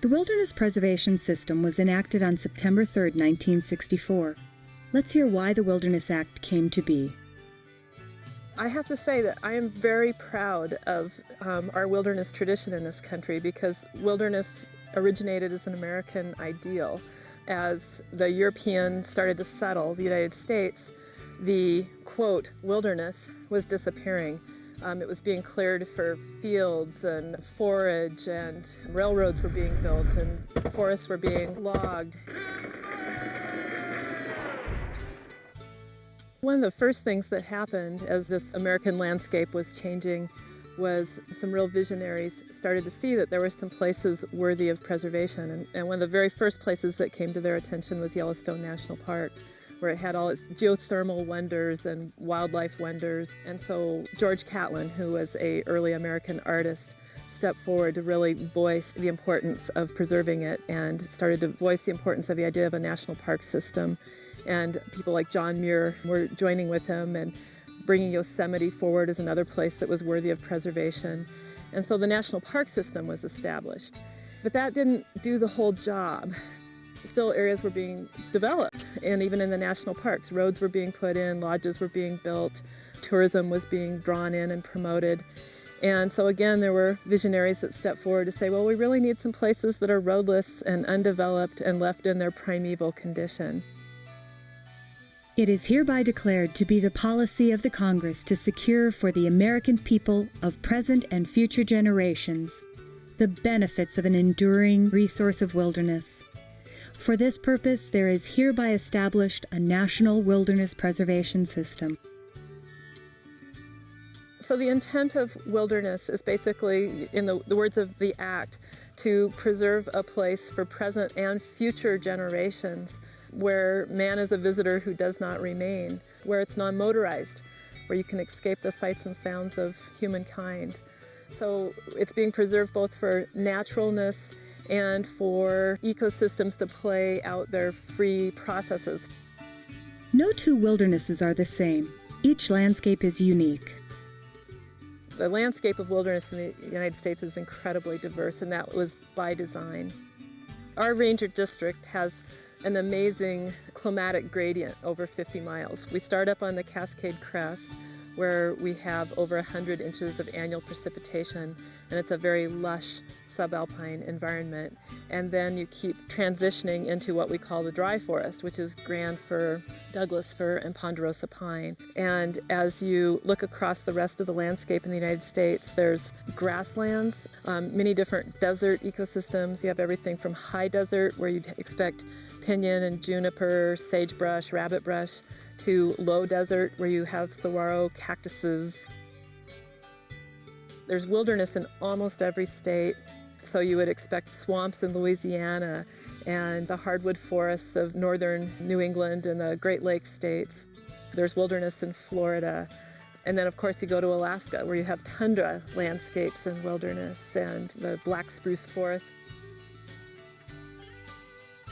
The Wilderness Preservation System was enacted on September 3, 1964. Let's hear why the Wilderness Act came to be. I have to say that I am very proud of um, our wilderness tradition in this country because wilderness originated as an American ideal. As the Europeans started to settle the United States, the quote wilderness was disappearing. Um, it was being cleared for fields and forage, and railroads were being built, and forests were being logged. One of the first things that happened as this American landscape was changing was some real visionaries started to see that there were some places worthy of preservation. And, and, one of the very first places that came to their attention was Yellowstone National Park, where it had all its geothermal wonders and wildlife wonders. And so George Catlin, who was a early American artist, stepped forward to really voice the importance of preserving it and started to voice the importance of the idea of a national park system. And people like John Muir were joining with him and bringing Yosemite forward as another place that was worthy of preservation. And so the national park system was established. But that didn't do the whole job. Still, areas were being developed, and even in the national parks, roads were being put in, lodges were being built, tourism was being drawn in and promoted. And so, again, there were visionaries that stepped forward to say, well, we really need some places that are roadless and undeveloped and left in their primeval condition. It is hereby declared to be the policy of the Congress to secure for the American people of present and future generations the benefits of an enduring resource of wilderness. For this purpose, there is hereby established a national wilderness preservation system. So, the intent of wilderness is basically, in the, the words of the Act, to preserve a place for present and future generations where man is a visitor who does not remain, where it's non motorized, where you can escape the sights and sounds of humankind. So it's being preserved both for naturalness and for ecosystems to play out their free processes. No two wildernesses are the same. Each landscape is unique. The landscape of wilderness in the United States is incredibly diverse, and that was by design. Our ranger district has an amazing climatic gradient over 50 miles. We start up on the Cascade Crest where we have over 100 inches of annual precipitation and it's a very lush subalpine environment. And then you keep transitioning into what we call the dry forest, which is grand fir, Douglas fir, and ponderosa pine. And as you look across the rest of the landscape in the United States, there's grasslands, um, many different desert ecosystems. You have everything from high desert, where you'd expect pinyon and juniper, sagebrush, rabbitbrush, to low desert where you have saguaro cactuses. There's wilderness in almost every state, so you would expect swamps in Louisiana and the hardwood forests of northern New England and the Great Lakes states. There's wilderness in Florida. And then, of course, you go to Alaska where you have tundra landscapes and wilderness and the black spruce forest.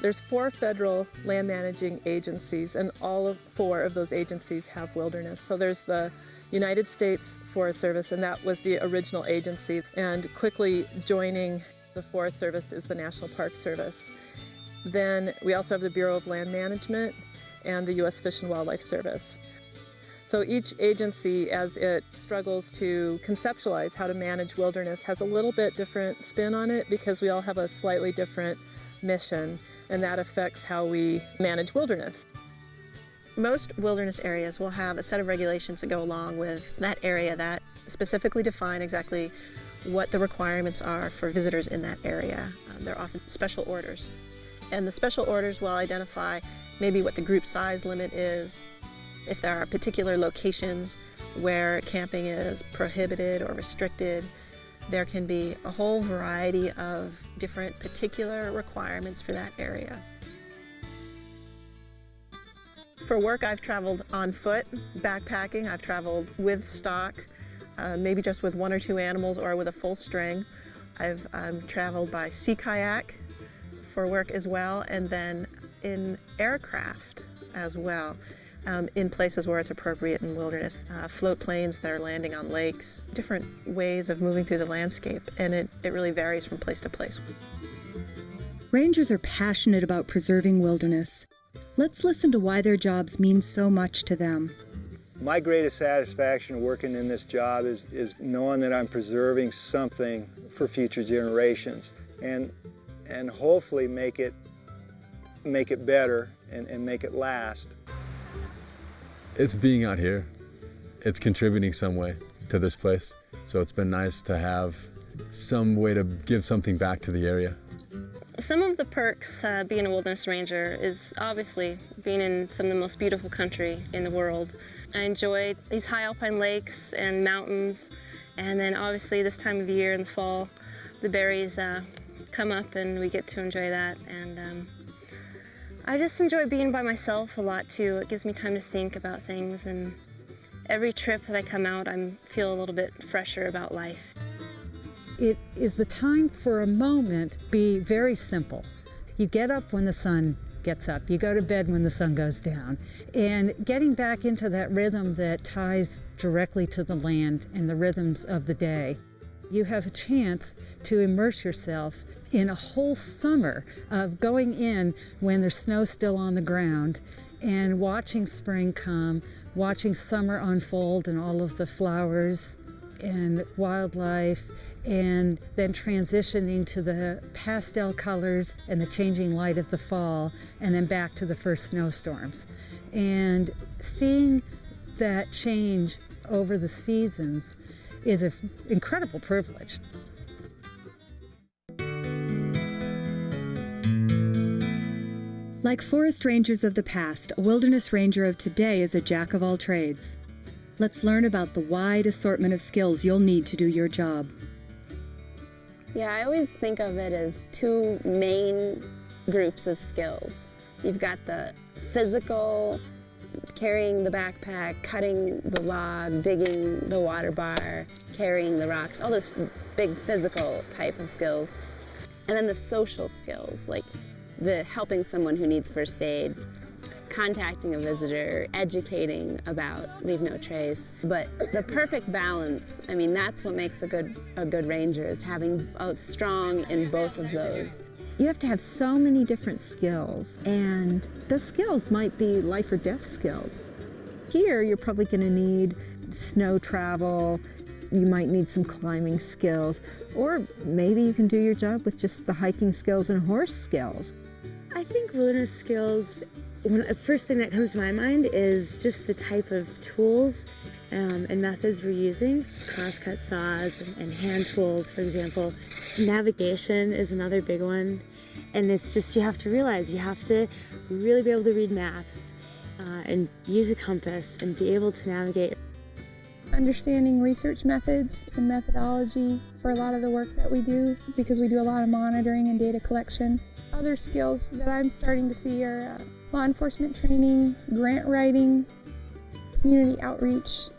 There's four federal land managing agencies, and all of four of those agencies have wilderness. So there's the United States Forest Service, and that was the original agency. And quickly joining the Forest Service is the National Park Service. Then we also have the Bureau of Land Management and the U.S. Fish and Wildlife Service. So each agency, as it struggles to conceptualize how to manage wilderness, has a little bit different spin on it because we all have a slightly different mission, and that affects how we manage wilderness. Most wilderness areas will have a set of regulations that go along with that area that specifically define exactly what the requirements are for visitors in that area. Um, they're often special orders. And the special orders will identify maybe what the group size limit is, if there are particular locations where camping is prohibited or restricted, there can be a whole variety of different particular requirements for that area. For work, I've traveled on foot, backpacking. I've traveled with stock, uh, maybe just with one or two animals or with a full string. I've um, traveled by sea kayak for work as well, and then in aircraft as well um, in places where it's appropriate in wilderness. Uh, float planes that are landing on lakes, different ways of moving through the landscape, and it, it really varies from place to place. Rangers are passionate about preserving wilderness. Let's listen to why their jobs mean so much to them. My greatest satisfaction working in this job is, is knowing that I'm preserving something for future generations and, and hopefully make it, make it better and, and make it last. It's being out here. It's contributing some way to this place. So it's been nice to have some way to give something back to the area. Some of the perks uh, being a wilderness ranger is obviously being in some of the most beautiful country in the world. I enjoy these high alpine lakes and mountains and then obviously this time of year in the fall the berries uh, come up and we get to enjoy that and um, I just enjoy being by myself a lot too. It gives me time to think about things and every trip that I come out I feel a little bit fresher about life. It is the time for a moment be very simple. You get up when the sun gets up, you go to bed when the sun goes down, and getting back into that rhythm that ties directly to the land and the rhythms of the day. You have a chance to immerse yourself in a whole summer of going in when there's snow still on the ground and watching spring come, watching summer unfold and all of the flowers and wildlife and then transitioning to the pastel colors and the changing light of the fall, and then back to the first snowstorms. And seeing that change over the seasons is an incredible privilege. Like forest rangers of the past, a wilderness ranger of today is a jack of all trades. Let's learn about the wide assortment of skills you'll need to do your job. Yeah, I always think of it as two main groups of skills. You've got the physical, carrying the backpack, cutting the log, digging the water bar, carrying the rocks, all those big physical type of skills. And then the social skills, like the helping someone who needs first aid, contacting a visitor, educating about Leave No Trace. But the perfect balance, I mean, that's what makes a good, a good ranger, is having a strong in both of those. You have to have so many different skills, and the skills might be life or death skills. Here, you're probably going to need snow travel, you might need some climbing skills, or maybe you can do your job with just the hiking skills and horse skills. I think wilderness skills the first thing that comes to my mind is just the type of tools um, and methods we're using. Crosscut saws and, and hand tools, for example. Navigation is another big one. And it's just, you have to realize you have to really be able to read maps uh, and use a compass and be able to navigate. Understanding research methods and methodology for a lot of the work that we do because we do a lot of monitoring and data collection. Other skills that I'm starting to see are uh, law enforcement training, grant writing, community outreach.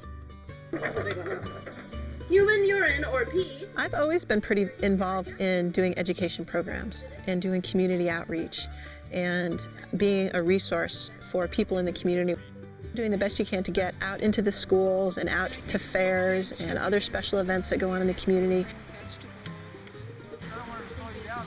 Human urine or pee. I've always been pretty involved in doing education programs and doing community outreach and being a resource for people in the community. Doing the best you can to get out into the schools and out to fairs and other special events that go on in the community.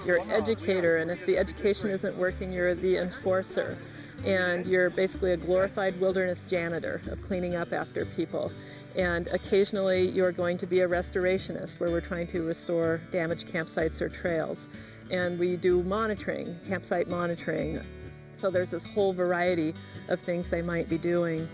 You're an educator, and if the education isn't working, you're the enforcer and you're basically a glorified wilderness janitor of cleaning up after people. And occasionally you're going to be a restorationist where we're trying to restore damaged campsites or trails. And we do monitoring, campsite monitoring. So there's this whole variety of things they might be doing.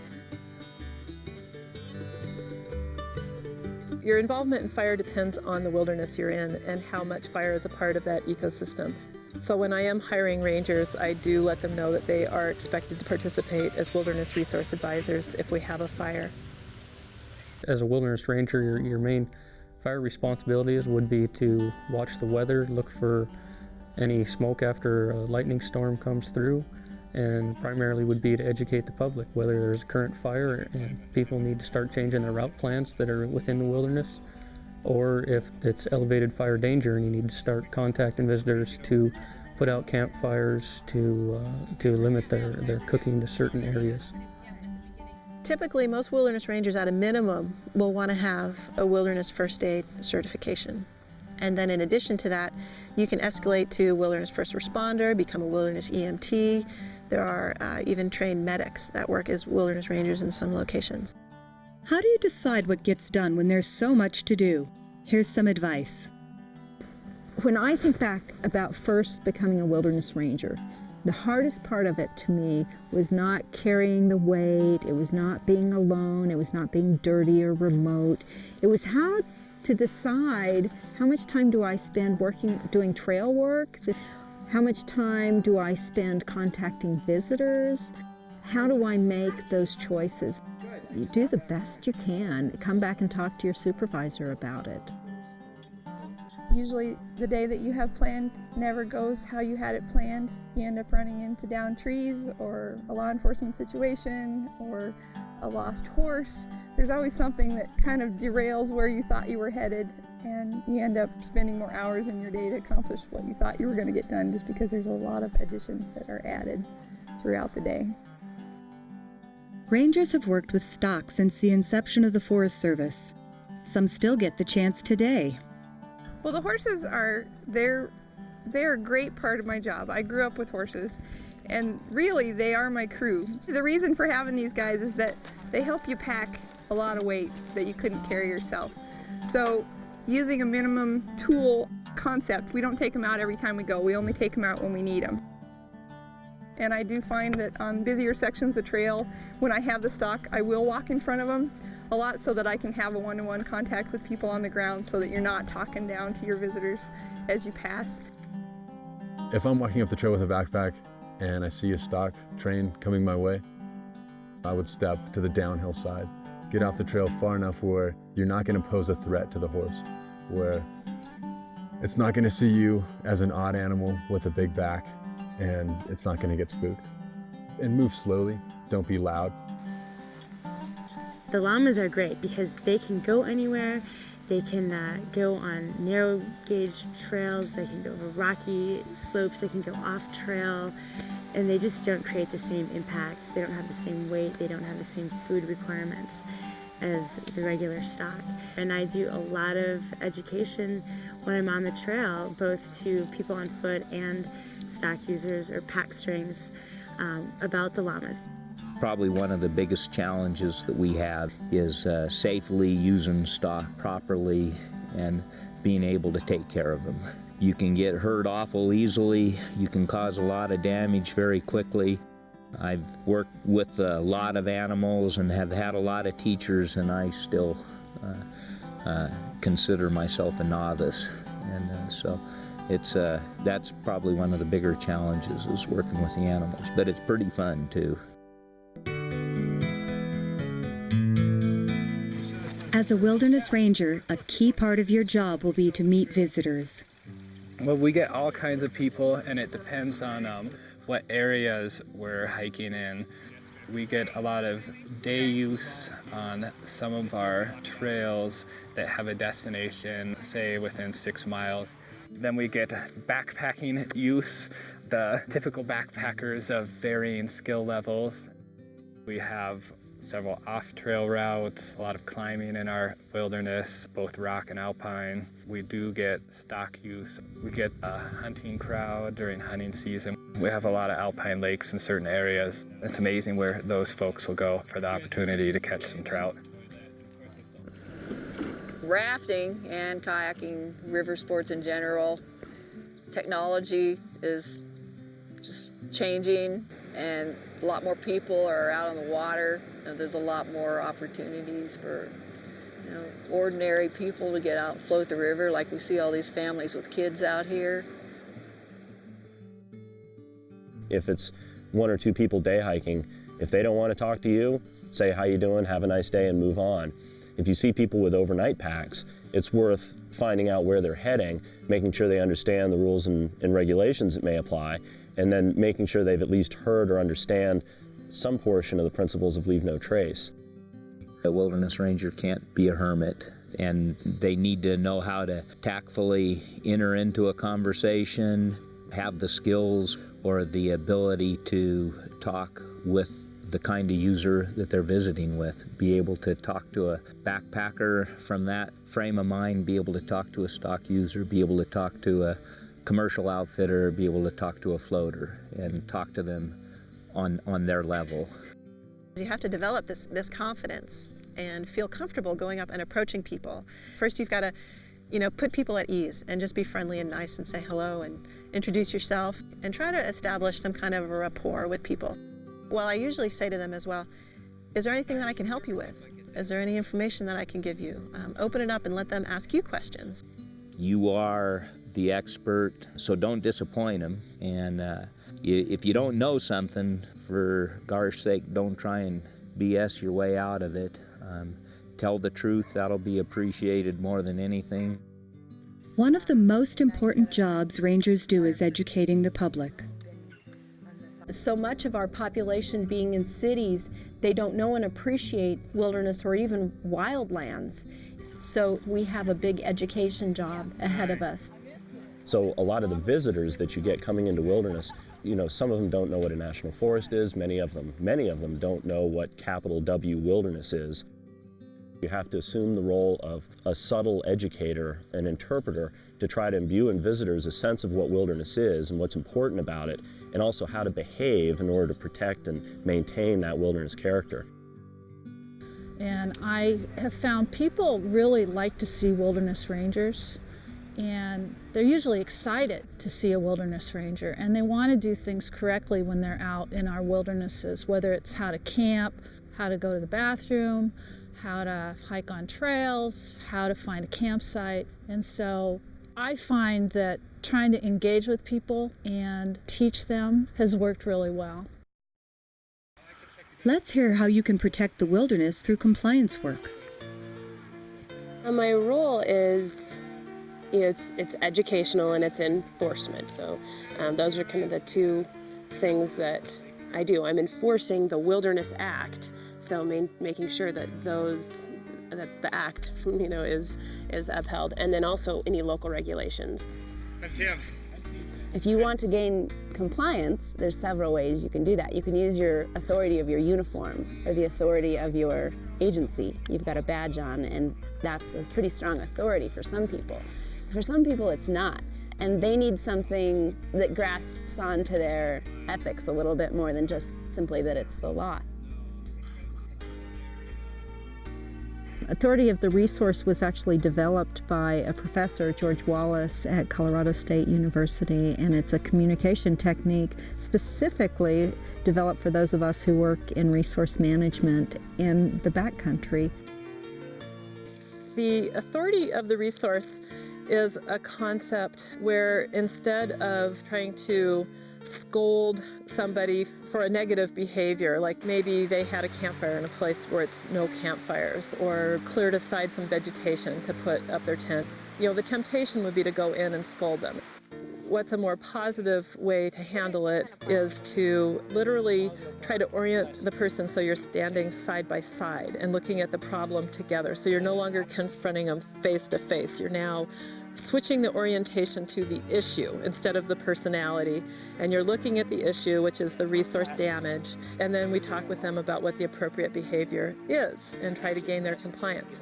Your involvement in fire depends on the wilderness you're in and how much fire is a part of that ecosystem. So when I am hiring rangers, I do let them know that they are expected to participate as wilderness resource advisors if we have a fire. As a wilderness ranger, your, your main fire responsibilities would be to watch the weather, look for any smoke after a lightning storm comes through, and primarily would be to educate the public whether there's a current fire and people need to start changing their route plans that are within the wilderness or if it's elevated fire danger and you need to start contacting visitors to put out campfires to, uh, to limit their, their cooking to certain areas. Typically, most wilderness rangers at a minimum will want to have a wilderness first aid certification. And then in addition to that, you can escalate to wilderness first responder, become a wilderness EMT. There are uh, even trained medics that work as wilderness rangers in some locations. How do you decide what gets done when there's so much to do? Here's some advice. When I think back about first becoming a wilderness ranger, the hardest part of it to me was not carrying the weight, it was not being alone, it was not being dirty or remote. It was how to decide how much time do I spend working, doing trail work? How much time do I spend contacting visitors? How do I make those choices? You do the best you can. Come back and talk to your supervisor about it. Usually the day that you have planned never goes how you had it planned. You end up running into down trees or a law enforcement situation or a lost horse. There's always something that kind of derails where you thought you were headed and you end up spending more hours in your day to accomplish what you thought you were going to get done just because there's a lot of additions that are added throughout the day. Rangers have worked with stock since the inception of the Forest Service. Some still get the chance today. Well, the horses are they're they're a great part of my job. I grew up with horses and really they are my crew. The reason for having these guys is that they help you pack a lot of weight that you couldn't carry yourself. So using a minimum tool concept, we don't take them out every time we go. We only take them out when we need them. And I do find that on busier sections of the trail, when I have the stock, I will walk in front of them a lot so that I can have a one-to-one -one contact with people on the ground so that you're not talking down to your visitors as you pass. If I'm walking up the trail with a backpack and I see a stock train coming my way, I would step to the downhill side, get off the trail far enough where you're not going to pose a threat to the horse, where it's not going to see you as an odd animal with a big back, and it's not going to get spooked. And move slowly, don't be loud. The llamas are great because they can go anywhere. They can uh, go on narrow gauge trails, they can go over rocky slopes, they can go off trail, and they just don't create the same impact. They don't have the same weight, they don't have the same food requirements as the regular stock. And I do a lot of education when I'm on the trail, both to people on foot and stock users or pack strings um, about the llamas. Probably one of the biggest challenges that we have is uh, safely using stock properly and being able to take care of them. You can get hurt awful easily, you can cause a lot of damage very quickly. I've worked with a lot of animals and have had a lot of teachers, and I still uh, uh, consider myself a novice. And uh, so it's uh, that's probably one of the bigger challenges is working with the animals, but it's pretty fun too. As a wilderness ranger, a key part of your job will be to meet visitors. Well, we get all kinds of people, and it depends on um, what areas we're hiking in. We get a lot of day use on some of our trails that have a destination, say within six miles. Then we get backpacking use, the typical backpackers of varying skill levels. We have several off-trail routes, a lot of climbing in our wilderness, both rock and alpine. We do get stock use. We get a hunting crowd during hunting season. We have a lot of alpine lakes in certain areas. It's amazing where those folks will go for the opportunity to catch some trout. Rafting and kayaking, river sports in general, technology is just changing and a lot more people are out on the water. And there's a lot more opportunities for you know, ordinary people to get out and float the river like we see all these families with kids out here. If it's one or two people day hiking, if they don't want to talk to you, say how you doing, have a nice day and move on. If you see people with overnight packs, it's worth finding out where they're heading, making sure they understand the rules and, and regulations that may apply, and then making sure they've at least heard or understand some portion of the principles of leave no trace. A wilderness ranger can't be a hermit and they need to know how to tactfully enter into a conversation, have the skills or the ability to talk with the kind of user that they're visiting with. Be able to talk to a backpacker from that frame of mind, be able to talk to a stock user, be able to talk to a commercial outfitter, be able to talk to a floater and talk to them on, on their level. You have to develop this, this confidence and feel comfortable going up and approaching people. First, you've got to you know, put people at ease and just be friendly and nice and say hello and introduce yourself and try to establish some kind of a rapport with people. Well, I usually say to them as well, is there anything that I can help you with? Is there any information that I can give you? Um, open it up and let them ask you questions. You are the expert, so don't disappoint them. And uh, if you don't know something, for gosh sake, don't try and BS your way out of it. Um, tell the truth, that'll be appreciated more than anything. One of the most important jobs rangers do is educating the public. So much of our population being in cities, they don't know and appreciate wilderness or even wildlands. So we have a big education job ahead of us. So a lot of the visitors that you get coming into wilderness, you know, some of them don't know what a national forest is, many of them, many of them don't know what capital W wilderness is. You have to assume the role of a subtle educator, an interpreter, to try to imbue in visitors a sense of what wilderness is and what's important about it, and also how to behave in order to protect and maintain that wilderness character. And I have found people really like to see wilderness rangers and they're usually excited to see a wilderness ranger and they want to do things correctly when they're out in our wildernesses, whether it's how to camp, how to go to the bathroom, how to hike on trails, how to find a campsite. And so I find that trying to engage with people and teach them has worked really well. Let's hear how you can protect the wilderness through compliance work. Uh, my role is it's, it's educational and it's enforcement. So um, those are kind of the two things that I do. I'm enforcing the Wilderness Act, so main, making sure that those that the act you know is is upheld, and then also any local regulations. If you want to gain compliance, there's several ways you can do that. You can use your authority of your uniform or the authority of your agency. You've got a badge on, and that's a pretty strong authority for some people. For some people, it's not and they need something that grasps onto their ethics a little bit more than just simply that it's the law. Authority of the resource was actually developed by a professor, George Wallace, at Colorado State University, and it's a communication technique specifically developed for those of us who work in resource management in the backcountry. The authority of the resource is a concept where instead of trying to scold somebody for a negative behavior, like maybe they had a campfire in a place where it's no campfires, or cleared aside some vegetation to put up their tent. You know, the temptation would be to go in and scold them. What's a more positive way to handle it is to literally try to orient the person so you're standing side by side and looking at the problem together. So you're no longer confronting them face to face. You're now switching the orientation to the issue instead of the personality. And you're looking at the issue, which is the resource damage, and then we talk with them about what the appropriate behavior is and try to gain their compliance.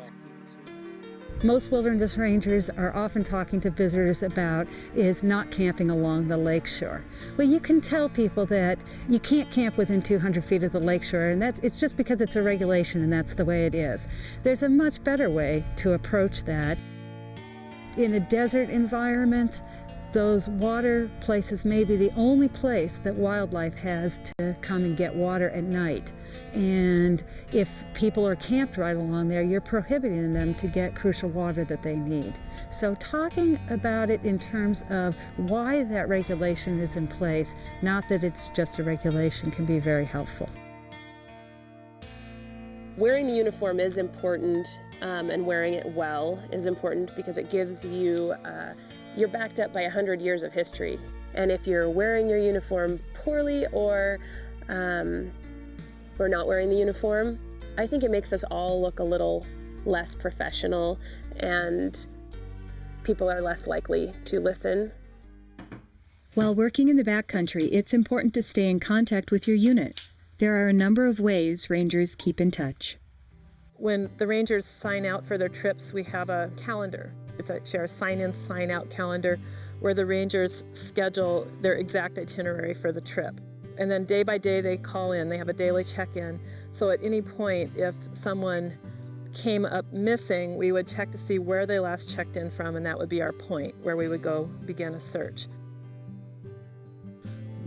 Most wilderness rangers are often talking to visitors about is not camping along the lakeshore. Well, you can tell people that you can't camp within 200 feet of the lakeshore, and that's it's just because it's a regulation and that's the way it is. There's a much better way to approach that in a desert environment, those water places may be the only place that wildlife has to come and get water at night. And if people are camped right along there, you're prohibiting them to get crucial water that they need. So talking about it in terms of why that regulation is in place, not that it's just a regulation, can be very helpful. Wearing the uniform is important um, and wearing it well is important because it gives you, uh, you're backed up by 100 years of history. And if you're wearing your uniform poorly or, um, or not wearing the uniform, I think it makes us all look a little less professional and people are less likely to listen. While working in the backcountry, it's important to stay in contact with your unit. There are a number of ways rangers keep in touch. When the rangers sign out for their trips, we have a calendar. It's actually our sign in, sign out calendar where the rangers schedule their exact itinerary for the trip. And then day by day, they call in, they have a daily check in. So at any point, if someone came up missing, we would check to see where they last checked in from, and that would be our point where we would go begin a search.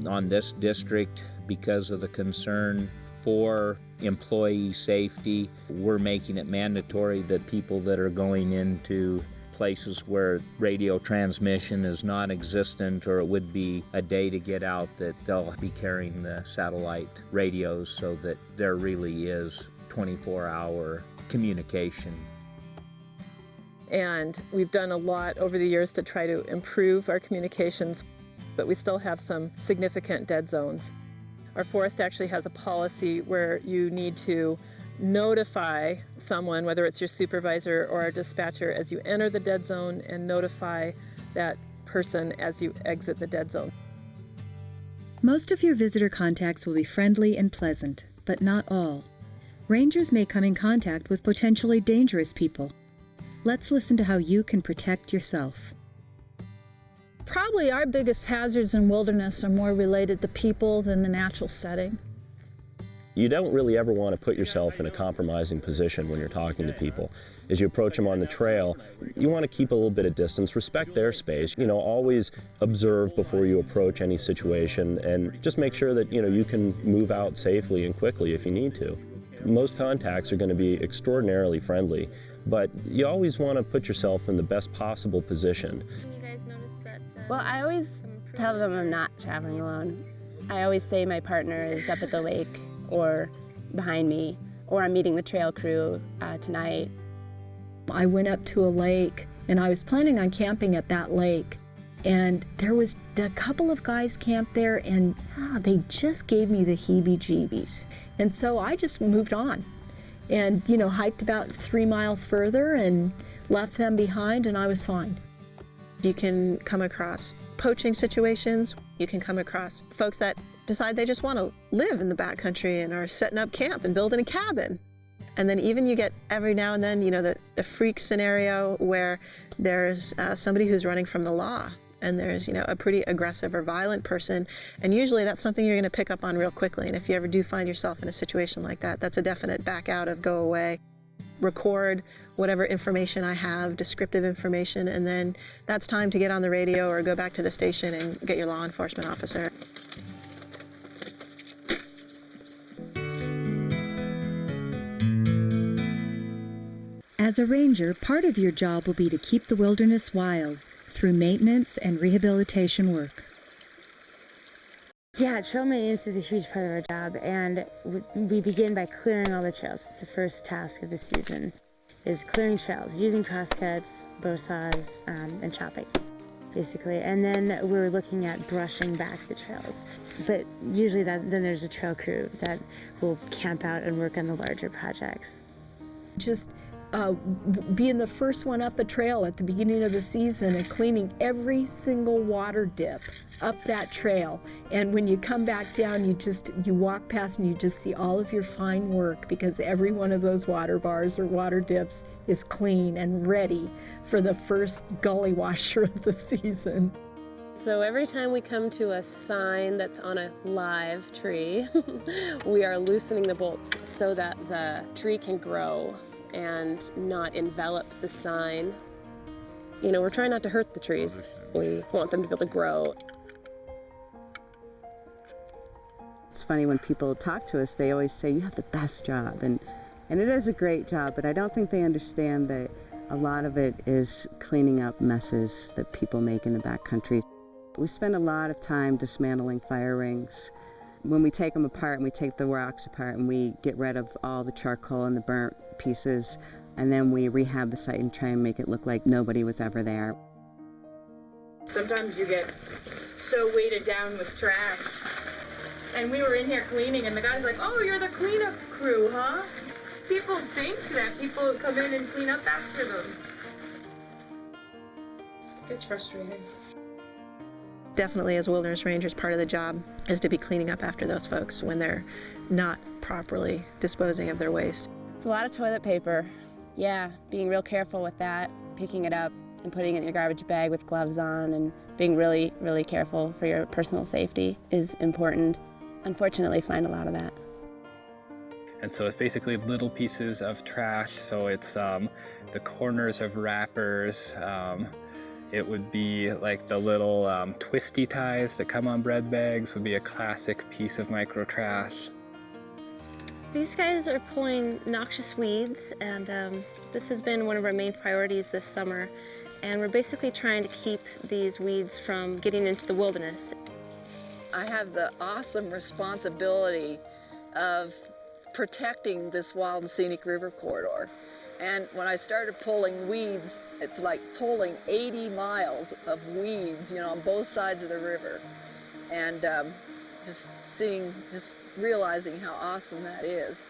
On this district, because of the concern for employee safety, we're making it mandatory that people that are going into places where radio transmission is non-existent or it would be a day to get out that they'll be carrying the satellite radios so that there really is 24-hour communication. And we've done a lot over the years to try to improve our communications, but we still have some significant dead zones. Our forest actually has a policy where you need to notify someone, whether it's your supervisor or a dispatcher, as you enter the dead zone and notify that person as you exit the dead zone. Most of your visitor contacts will be friendly and pleasant, but not all. Rangers may come in contact with potentially dangerous people. Let's listen to how you can protect yourself. Probably our biggest hazards in wilderness are more related to people than the natural setting. You don't really ever want to put yourself in a compromising position when you're talking to people. As you approach them on the trail, you want to keep a little bit of distance, respect their space. You know, always observe before you approach any situation and just make sure that, you know, you can move out safely and quickly if you need to. Most contacts are going to be extraordinarily friendly, but you always want to put yourself in the best possible position. You guys notice that? Uh, well, I always tell them I'm not traveling alone. I always say my partner is up at the lake or behind me, or I'm meeting the trail crew uh, tonight. I went up to a lake and I was planning on camping at that lake. And there was a couple of guys camped there and ah, they just gave me the heebie jeebies. And so I just moved on and, you know, hiked about three miles further and left them behind and I was fine. You can come across poaching situations. You can come across folks that decide they just want to live in the backcountry and are setting up camp and building a cabin. And then even you get every now and then, you know, the, the freak scenario where there's uh, somebody who's running from the law and there's, you know, a pretty aggressive or violent person. And usually that's something you're going to pick up on real quickly. And if you ever do find yourself in a situation like that, that's a definite back out of go away. Record whatever information I have, descriptive information, and then that's time to get on the radio or go back to the station and get your law enforcement officer. As a ranger, part of your job will be to keep the wilderness wild through maintenance and rehabilitation work. Yeah, trail maintenance is a huge part of our job, and we begin by clearing all the trails. It's the first task of the season, is clearing trails, using crosscuts, bow saws, um, and chopping, basically. And then we're looking at brushing back the trails. But usually that, then there's a trail crew that will camp out and work on the larger projects. Just uh, being the first one up a trail at the beginning of the season and cleaning every single water dip up that trail. And when you come back down, you just you walk past and you just see all of your fine work because every one of those water bars or water dips is clean and ready for the first gully washer of the season. So every time we come to a sign that's on a live tree, we are loosening the bolts so that the tree can grow and not envelop the sign. You know, we're trying not to hurt the trees. We want them to be able to grow. It's funny when people talk to us, they always say, you have the best job. And, and it is a great job, but I don't think they understand that a lot of it is cleaning up messes that people make in the backcountry. We spend a lot of time dismantling fire rings. When we take them apart and we take the rocks apart and we get rid of all the charcoal and the burnt pieces, and then we rehab the site and try and make it look like nobody was ever there. Sometimes you get so weighted down with trash. And we were in here cleaning, and the guy's like, Oh, you're the cleanup crew, huh? People think that people come in and clean up after them. It's frustrating. definitely as wilderness rangers, part of the job is to be cleaning up after those folks when they're not properly disposing of their waste. It's a lot of toilet paper. Yeah, being real careful with that, picking it up and putting it in your garbage bag with gloves on and being really, really careful for your personal safety is important. Unfortunately, find a lot of that. And so it's basically little pieces of trash. So it's um, the corners of wrappers. Um, it would be like the little um, twisty ties that come on bread bags would be a classic piece of micro trash. These guys are pulling noxious weeds and um, this has been one of our main priorities this summer. And we're basically trying to keep these weeds from getting into the wilderness. I have the awesome responsibility of protecting this wild and scenic river corridor. And when I started pulling weeds, it's like pulling 80 miles of weeds, you know, on both sides of the river. And um, just seeing, just realizing how awesome that is.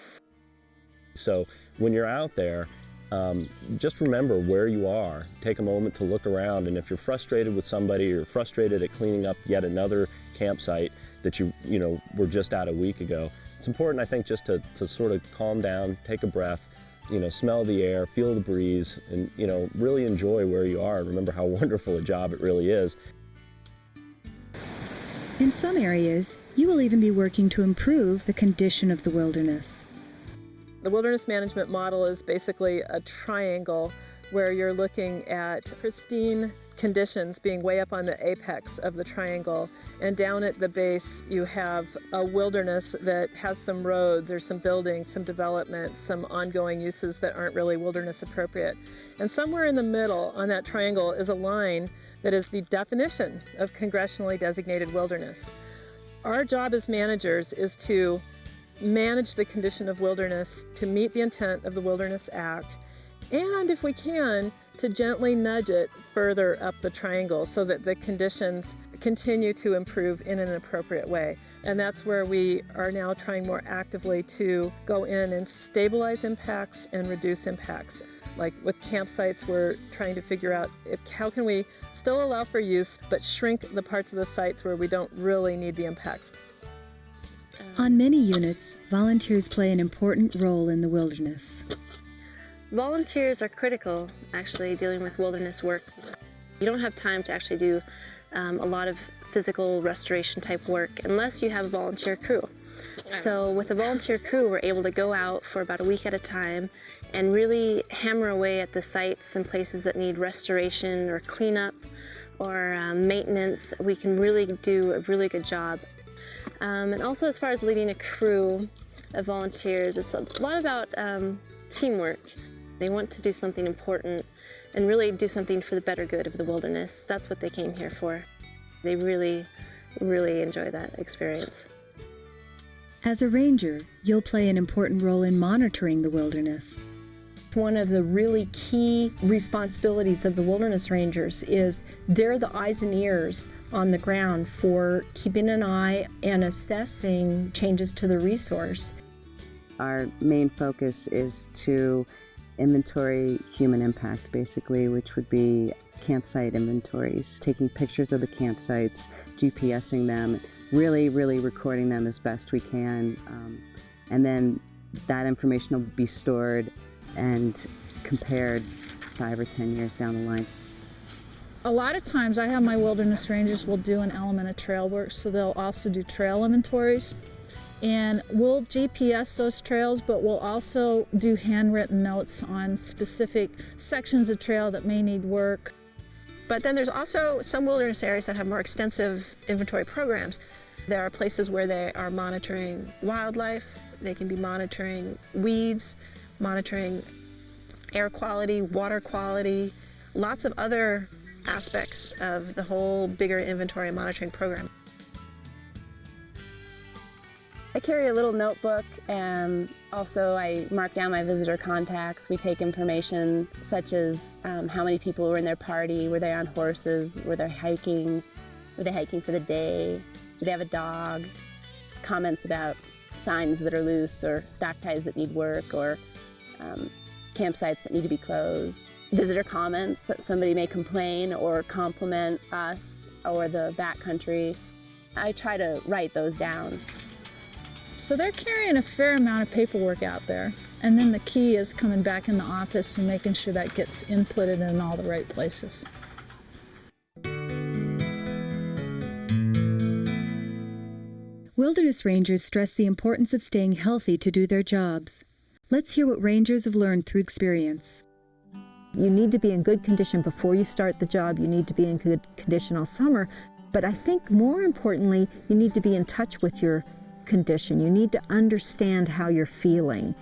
So when you're out there, um, just remember where you are. Take a moment to look around, and if you're frustrated with somebody or frustrated at cleaning up yet another campsite that you, you know, were just at a week ago, it's important, I think, just to, to sort of calm down, take a breath, you know, smell the air, feel the breeze, and, you know, really enjoy where you are and remember how wonderful a job it really is. In some areas, you will even be working to improve the condition of the wilderness. The wilderness management model is basically a triangle where you're looking at pristine conditions being way up on the apex of the triangle. And down at the base, you have a wilderness that has some roads or some buildings, some development, some ongoing uses that aren't really wilderness appropriate. And somewhere in the middle on that triangle is a line that is the definition of congressionally designated wilderness. Our job as managers is to manage the condition of wilderness to meet the intent of the Wilderness Act, and if we can, to gently nudge it further up the triangle so that the conditions continue to improve in an appropriate way. And that's where we are now trying more actively to go in and stabilize impacts and reduce impacts. Like with campsites, we're trying to figure out if, how can we still allow for use but shrink the parts of the sites where we don't really need the impacts. On many units, volunteers play an important role in the wilderness. Volunteers are critical, actually, dealing with wilderness work. You don't have time to actually do um, a lot of physical restoration type work unless you have a volunteer crew. So with a volunteer crew, we're able to go out for about a week at a time and really hammer away at the sites and places that need restoration or cleanup or um, maintenance. We can really do a really good job. Um, and also as far as leading a crew of volunteers, it's a lot about um, teamwork. They want to do something important and really do something for the better good of the wilderness. That's what they came here for. They really, really enjoy that experience. As a ranger, you'll play an important role in monitoring the wilderness. One of the really key responsibilities of the wilderness rangers is they're the eyes and ears on the ground for keeping an eye and assessing changes to the resource. Our main focus is to inventory human impact, basically, which would be campsite inventories, taking pictures of the campsites, GPSing them, really, really recording them as best we can. Um, and then that information will be stored and compared five or ten years down the line. A lot of times I have my wilderness rangers will do an element of trail work, so they'll also do trail inventories. And we'll GPS those trails, but we'll also do handwritten notes on specific sections of trail that may need work. But then there's also some wilderness areas that have more extensive inventory programs. There are places where they are monitoring wildlife, they can be monitoring weeds, monitoring air quality, water quality, lots of other aspects of the whole bigger inventory and monitoring program. I carry a little notebook and also I mark down my visitor contacts. We take information such as um, how many people were in their party, were they on horses, were they hiking, were they hiking for the day, do they have a dog, comments about signs that are loose or stock ties that need work or um, campsites that need to be closed, visitor comments that somebody may complain or compliment us or the backcountry. I try to write those down. So they're carrying a fair amount of paperwork out there. And then the key is coming back in the office and making sure that gets inputted in all the right places. Wilderness rangers stress the importance of staying healthy to do their jobs. Let's hear what rangers have learned through experience. You need to be in good condition before you start the job. You need to be in good condition all summer. But I think more importantly, you need to be in touch with your condition. You need to understand how you're feeling.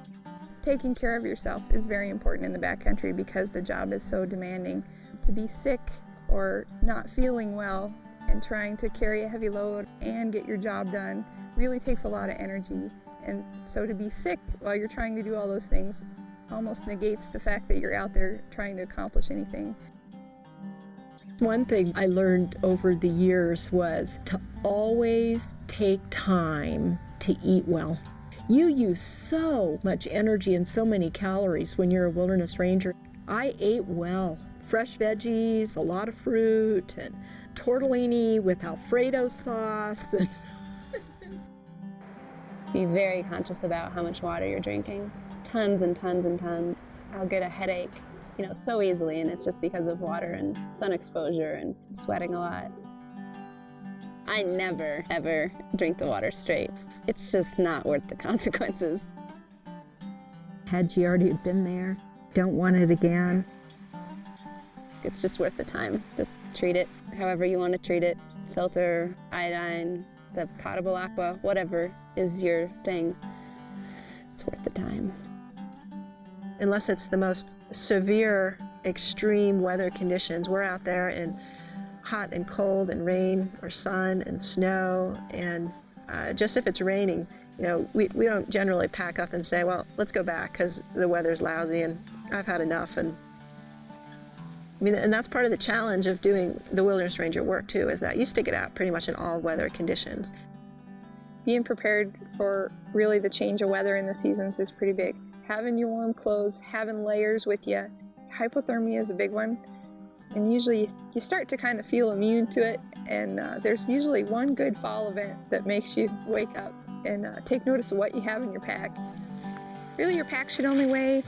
Taking care of yourself is very important in the backcountry because the job is so demanding. To be sick or not feeling well and trying to carry a heavy load and get your job done really takes a lot of energy. And so to be sick while you're trying to do all those things almost negates the fact that you're out there trying to accomplish anything. One thing I learned over the years was to always take time to eat well. You use so much energy and so many calories when you're a wilderness ranger. I ate well. Fresh veggies, a lot of fruit, and tortellini with Alfredo sauce. Be very conscious about how much water you're drinking. Tons and tons and tons. I'll get a headache, you know, so easily, and it's just because of water and sun exposure and sweating a lot. I never, ever drink the water straight. It's just not worth the consequences. Had you already been there? Don't want it again? It's just worth the time. Just treat it however you want to treat it. Filter, iodine, the potable aqua, whatever is your thing. It's worth the time. Unless it's the most severe, extreme weather conditions, we're out there in hot and cold and rain or sun and snow. And uh, just if it's raining, you know, we, we don't generally pack up and say, well, let's go back because the weather's lousy and I've had enough and I mean, and that's part of the challenge of doing the wilderness ranger work too, is that you stick it out pretty much in all weather conditions. Being prepared for really the change of weather in the seasons is pretty big. Having your warm clothes, having layers with you. Hypothermia is a big one. And usually you start to kind of feel immune to it. And uh, there's usually one good fall event that makes you wake up and uh, take notice of what you have in your pack. Really, your pack should only weigh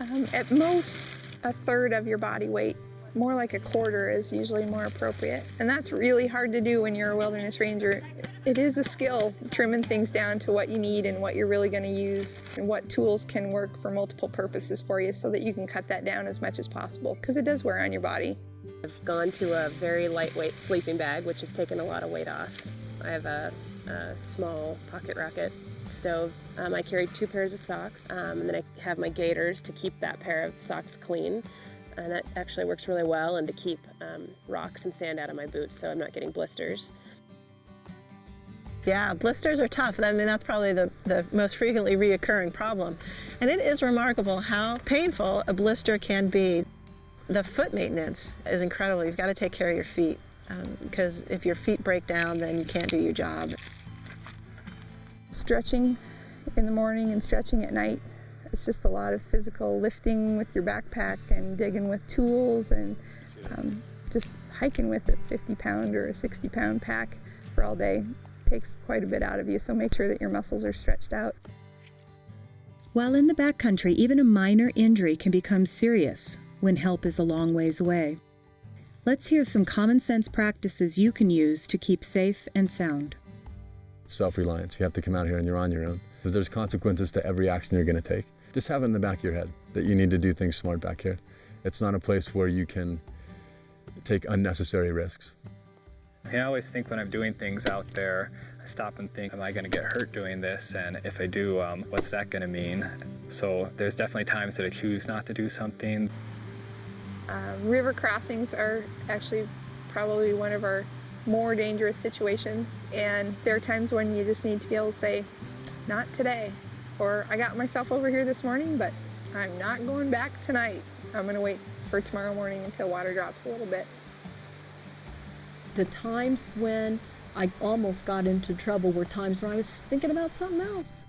um, at most a third of your body weight. More like a quarter is usually more appropriate. And that's really hard to do when you're a wilderness ranger. It is a skill, trimming things down to what you need and what you're really going to use and what tools can work for multiple purposes for you so that you can cut that down as much as possible because it does wear on your body. I've gone to a very lightweight sleeping bag, which has taken a lot of weight off. I have a, a small pocket rocket stove. Um, I carry two pairs of socks, um, and then I have my gaiters to keep that pair of socks clean. And that actually works really well, and to keep um, rocks and sand out of my boots so I'm not getting blisters. Yeah, blisters are tough. I mean, that's probably the, the most frequently reoccurring problem. And it is remarkable how painful a blister can be. The foot maintenance is incredible. You've got to take care of your feet because if your feet break down, then you can't do your job. Stretching in the morning and stretching at night. It's just a lot of physical lifting with your backpack and digging with tools and um, just hiking with a 50 pound or a 60 pound pack for all day takes quite a bit out of you, so make sure that your muscles are stretched out. While in the backcountry, even a minor injury can become serious when help is a long ways away. Let's hear some common sense practices you can use to keep safe and sound. Self reliance. You have to come out here and you're on your own. There's consequences to every action you're going to take. Just have it in the back of your head that you need to do things smart back here. It's not a place where you can take unnecessary risks. I always think when I'm doing things out there, I stop and think, am I going to get hurt doing this? And if I do, um, what's that going to mean? So there's definitely times that I choose not to do something. Uh, river crossings are actually probably one of our more dangerous situations. And there are times when you just need to be able to say, not today. Or I got myself over here this morning, but I'm not going back tonight. I'm going to wait for tomorrow morning until water drops a little bit. The times when I almost got into trouble were times when I was thinking about something else.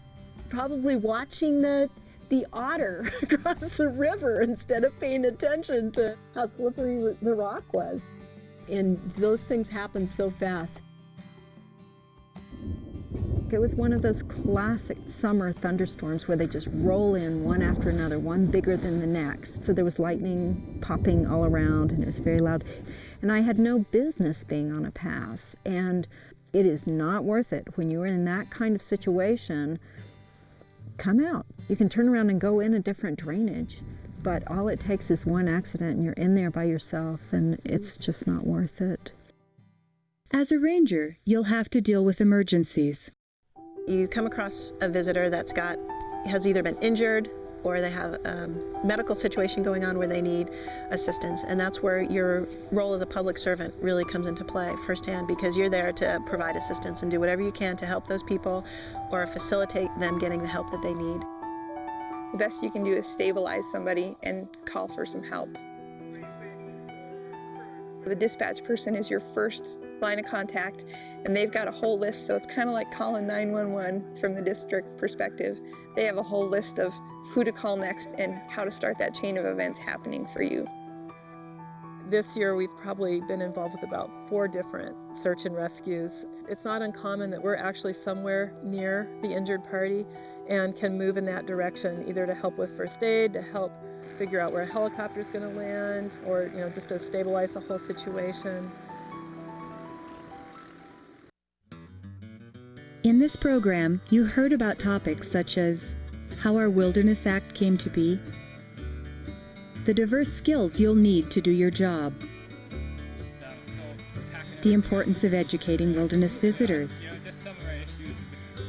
Probably watching the the otter across the river instead of paying attention to how slippery the rock was. And those things happen so fast. It was one of those classic summer thunderstorms where they just roll in one after another, one bigger than the next. So there was lightning popping all around and it was very loud. And I had no business being on a pass. And it is not worth it when you're in that kind of situation. Come out. You can turn around and go in a different drainage. But all it takes is one accident and you're in there by yourself, and it's just not worth it. As a ranger, you'll have to deal with emergencies. You come across a visitor that's got has either been injured or they have a medical situation going on where they need assistance. And that's where your role as a public servant really comes into play firsthand because you're there to provide assistance and do whatever you can to help those people or facilitate them getting the help that they need. The best you can do is stabilize somebody and call for some help. The dispatch person is your first line of contact and they've got a whole list so it's kind of like calling 911 from the district perspective. They have a whole list of who to call next and how to start that chain of events happening for you. This year we've probably been involved with about four different search and rescues. It's not uncommon that we're actually somewhere near the injured party and can move in that direction either to help with first aid, to help figure out where a helicopter is going to land, or you know just to stabilize the whole situation. In this program, you heard about topics such as how our Wilderness Act came to be, the diverse skills you'll need to do your job, the importance of educating wilderness visitors,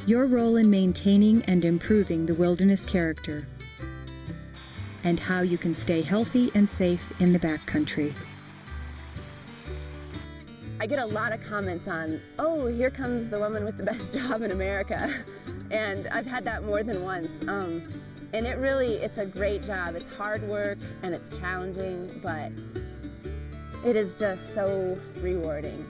your role in maintaining and improving the wilderness character, and how you can stay healthy and safe in the backcountry. I get a lot of comments on, oh, here comes the woman with the best job in America. And I've had that more than once. Um, and it really, it's a great job. It's hard work and it's challenging, but it is just so rewarding.